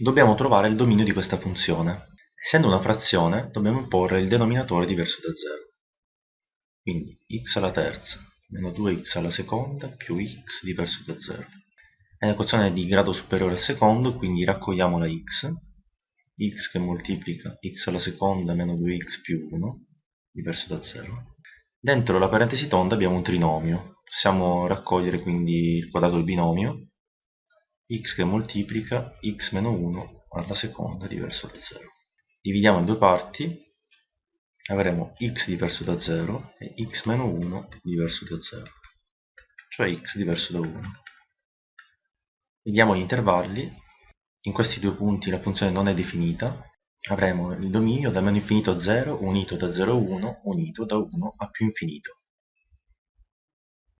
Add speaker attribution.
Speaker 1: dobbiamo trovare il dominio di questa funzione. Essendo una frazione, dobbiamo imporre il denominatore diverso da 0. Quindi x alla terza meno 2x alla seconda più x diverso da 0. È un'equazione di grado superiore al secondo, quindi raccogliamo la x, x che moltiplica x alla seconda meno 2x più 1, diverso da 0. Dentro la parentesi tonda abbiamo un trinomio, possiamo raccogliere quindi il quadrato del binomio, x che moltiplica x meno 1 alla seconda diverso da 0. Dividiamo in due parti, avremo x diverso da 0 e x meno 1 diverso da 0, cioè x diverso da 1. Vediamo gli intervalli, in questi due punti la funzione non è definita, avremo il dominio da meno infinito a 0 unito da 0 a 1 unito da 1 a più infinito.